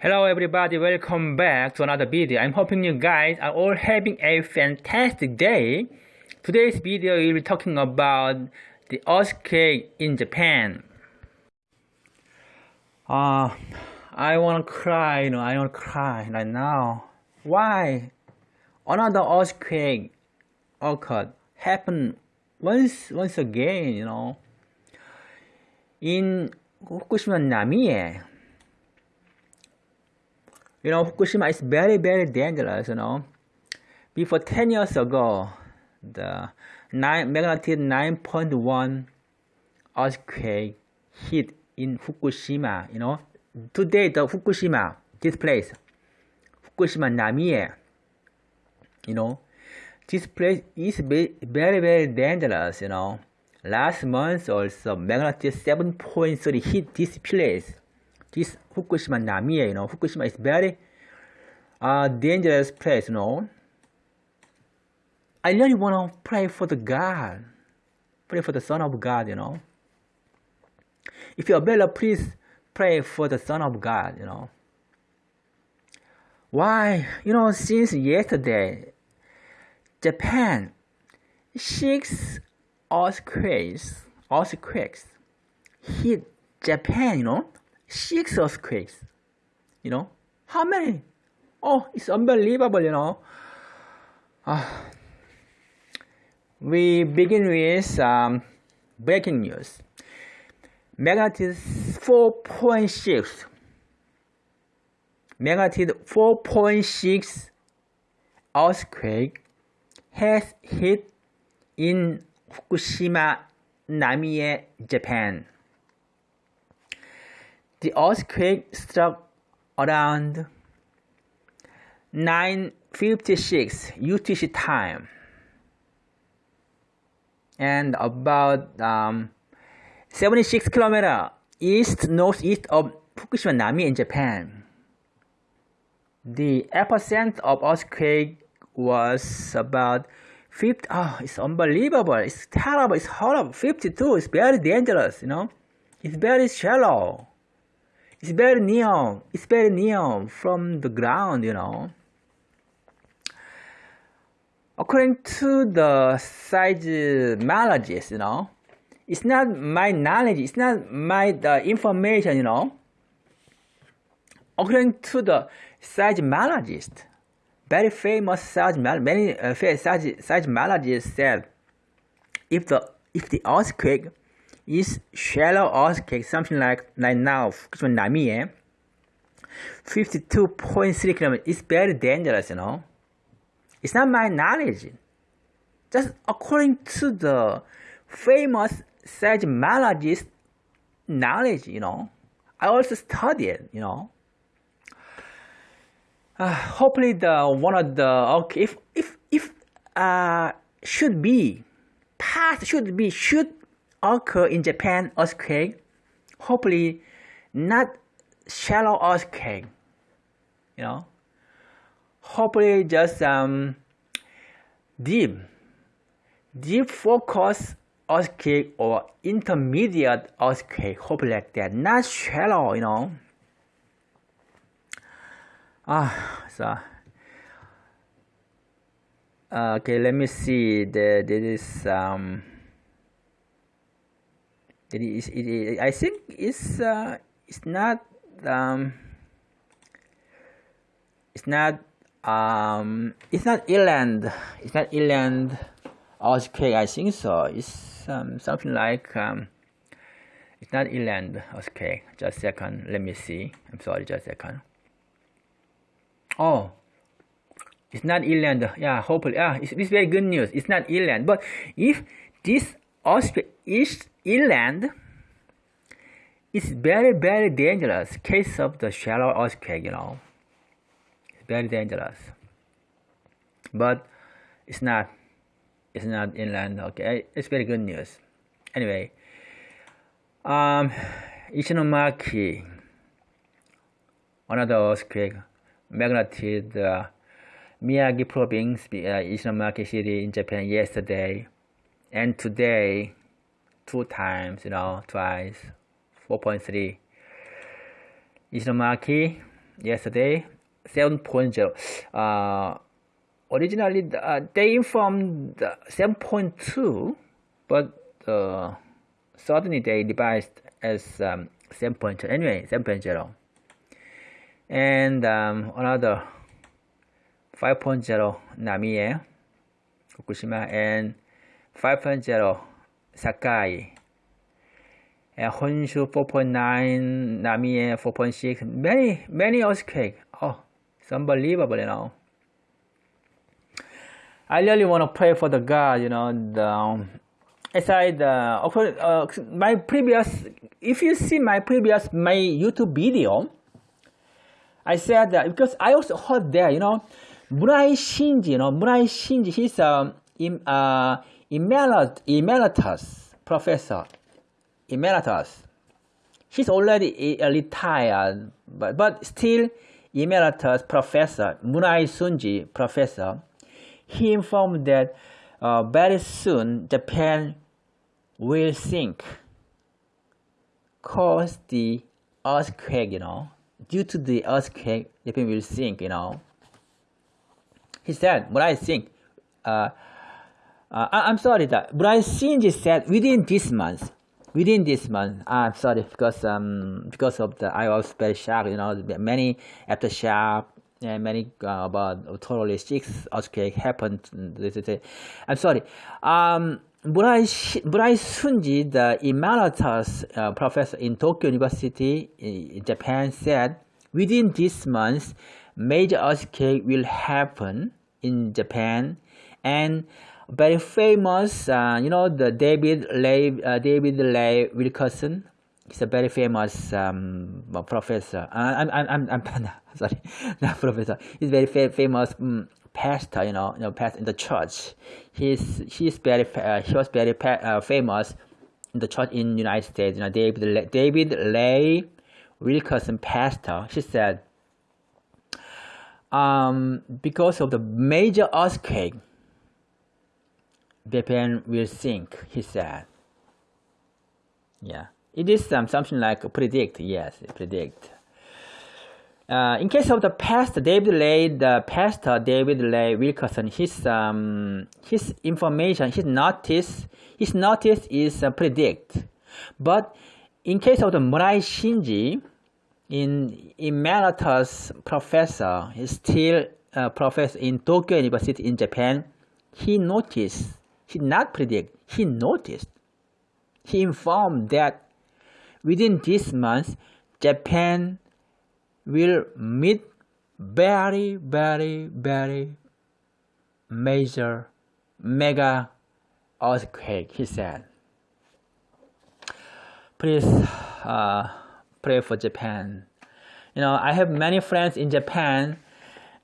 Hello everybody, welcome back to another video. I'm hoping you guys are all having a fantastic day. Today's video will be talking about the earthquake in Japan. Uh, I wanna cry, you know, I wanna cry right now. Why? Another earthquake occurred, happened once, once again, you know. In Fukushima Namie, you know, Fukushima is very, very dangerous, you know. Before 10 years ago, the nine, magnitude 9.1 earthquake hit in Fukushima, you know. Today, the Fukushima, this place, Fukushima Namie, you know, this place is very, very dangerous, you know. Last month also, magnitude 7.3 hit this place this Fukushima Namie, you know, Fukushima is very uh, dangerous place, you know. I really want to pray for the God, pray for the Son of God, you know. If you're available, please pray for the Son of God, you know. Why? You know, since yesterday, Japan, six earthquakes, earthquakes hit Japan, you know six earthquakes. You know, how many? Oh, it's unbelievable, you know. Uh, we begin with um, breaking news. Magnitude 4.6. Magnitude 4.6 earthquake has hit in Fukushima, Namie, Japan. The earthquake struck around 9.56 UTC time and about um, 76 kilometer east northeast of Fukushima Namie in Japan. The epicenter of earthquake was about 50. Oh, it's unbelievable. It's terrible. It's horrible. 52. It's very dangerous. You know, it's very shallow. It's very near. It's very near from the ground, you know. According to the seismologist, you know, it's not my knowledge. It's not my the information, you know. According to the seismologist, very famous seismologist, many uh, seismologists said, if the if the earthquake is shallow earthquake, something like, like now, Namie, 52.3 kilometers. It's very dangerous, you know. It's not my knowledge. Just according to the famous seismologist knowledge, you know. I also studied, you know. Uh, hopefully the one of the okay if if if uh should be past should be should occur in Japan earthquake, hopefully not shallow earthquake, you know, hopefully just um, deep, deep focus earthquake or intermediate earthquake, hopefully like that, not shallow, you know. Ah, so uh, okay, let me see. The this is um. It is, it is, I think it's uh, it's not um, it's not um, it's not inland it's not inland earthquake I think so. It's um, something like um, it's not inland earthquake. Just a second. Let me see. I'm sorry just second. Oh. It's not inland yeah hopefully. Yeah it's, it's very good news. It's not inland but if this earthquake is inland it's very very dangerous case of the shallow earthquake you know. It's very dangerous. But it's not it's not inland okay? It's very good news. Anyway um Ishinomaki another earthquake magnitude uh, Miyagi province uh, Ishinomaki city in Japan yesterday and today two times, you know, twice, 4.3. Ishinomaki, yesterday 7.0. Uh, originally, uh, they informed 7.2, but uh, suddenly they revised as um, 7.0. Anyway, 7.0. And um, another 5.0 Namie, Fukushima, and 5.0 Sakai. And Honshu 4.9, Namie 4.6, many, many earthquake. Oh, it's unbelievable, you know. I really want to pray for the God, you know, the, um, aside, uh, uh, my previous, if you see my previous, my YouTube video, I said that because I also heard there, you know, Murai Shinji, you know, Murai Shinji, he's um, uh, emeritus professor, emeritus. He's already retired, but, but still emeritus professor, Murai Sunji professor. He informed that uh, very soon Japan will sink, cause the earthquake, you know, due to the earthquake, Japan will sink, you know. He said, but I think, uh, uh, I, am sorry that, but I think he said within this month, within this month, I'm sorry because um because of the I was very shocked, you know, many aftershock and many uh, about totally six earthquake happened. I'm sorry. Um, Murai Sunji, the emeritus uh, professor in Tokyo University in Japan, said within this month, major earthquake will happen in Japan, and very famous, uh, you know, the David Lay, uh, David Lay Wilkerson. He's a very famous um, professor. Uh, I'm, I'm, I'm, I'm sorry, not professor. He's very fa famous um, pastor, you know, you know, pastor in the church. He's he's very uh, he was very uh, famous in the church in United States. You know, David David Lay Wilkerson, pastor. He said, um, because of the major earthquake, Japan will sink. He said, yeah, it is um, something like predict. Yes, predict. Uh, in case of the past, David Lay, the pastor David Lay Wilkerson, his um, his information, his notice, his notice is uh, predict. But in case of the Murai Shinji, in emeritus professor, he's still a professor in Tokyo University in Japan. He noticed, he did not predict, he noticed, he informed that within this month, Japan will meet very, very, very major, mega earthquake, he said. Please uh, pray for Japan. You know, I have many friends in Japan.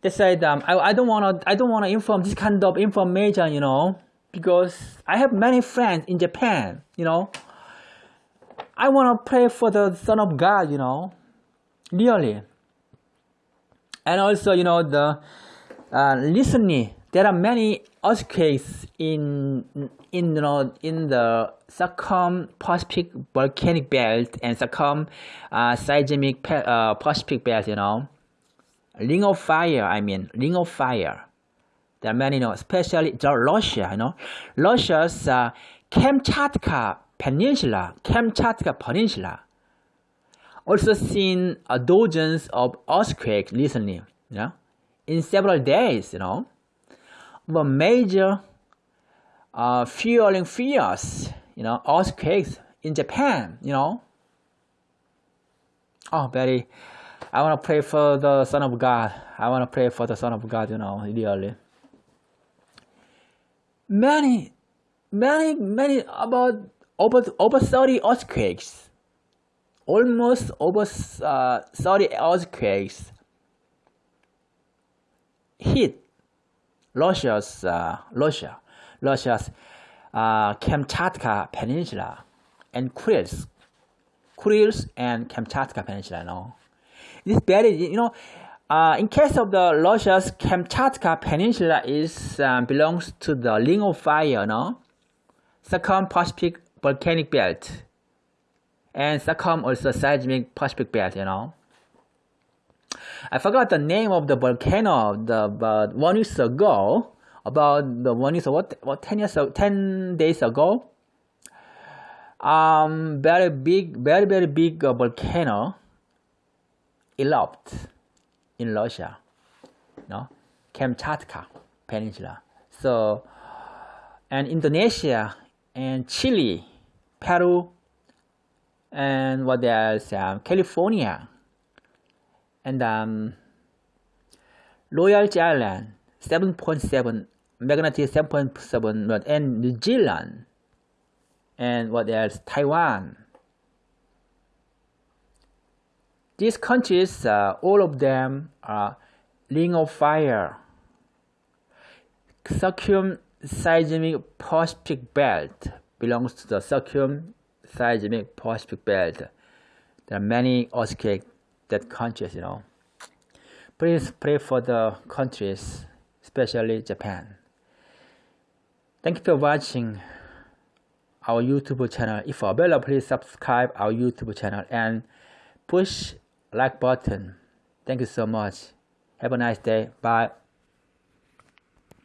They said, um, I, I don't want to, I don't want to inform this kind of information, you know, because I have many friends in Japan, you know. I want to pray for the Son of God, you know, really and also you know the uh, recently there are many earthquakes in in you know in the circum Pacific volcanic belt and circum uh, seismic uh, Pacific belt. You know, ring of fire. I mean, ring of fire. There are many, you know, especially Russia. You know, Russia's uh, Kamchatka Peninsula, Kamchatka Peninsula also seen a dozens of earthquakes recently, yeah, in several days, you know. But major uh, fueling fears, you know, earthquakes in Japan, you know. Oh, Betty, I want to pray for the Son of God. I want to pray for the Son of God, you know, really. Many, many, many, about over, over 30 earthquakes almost over uh, 30 earthquakes hit Russia's uh, Russia, Russia's uh, Kamchatka Peninsula and Kurils, Kurils and Kamchatka Peninsula. Know, this very you know. Uh, in case of the Russia's Kamchatka Peninsula is uh, belongs to the Ring of Fire, no, circum Pacific volcanic belt and circum also seismic Pacific belt, you know. I forgot the name of the volcano. The but one week ago, about the one week what what ten years ten days ago. Um, very big, very very big uh, volcano erupted in Russia, no, Kamchatka Peninsula. So, and Indonesia and Chile, Peru, and what else? Um, California, and um, Royal Island, 7.7 magnitude 7.7, and New Zealand, and what else? Taiwan. These countries, uh, all of them are ring of fire. Circumseismic Pacific Belt belongs to the Circumseismic Pacific Belt. There are many earthquakes that countries, you know. Please pray for the countries, especially Japan. Thank you for watching our YouTube channel. If available, please subscribe our YouTube channel and push like button. Thank you so much. Have a nice day. Bye.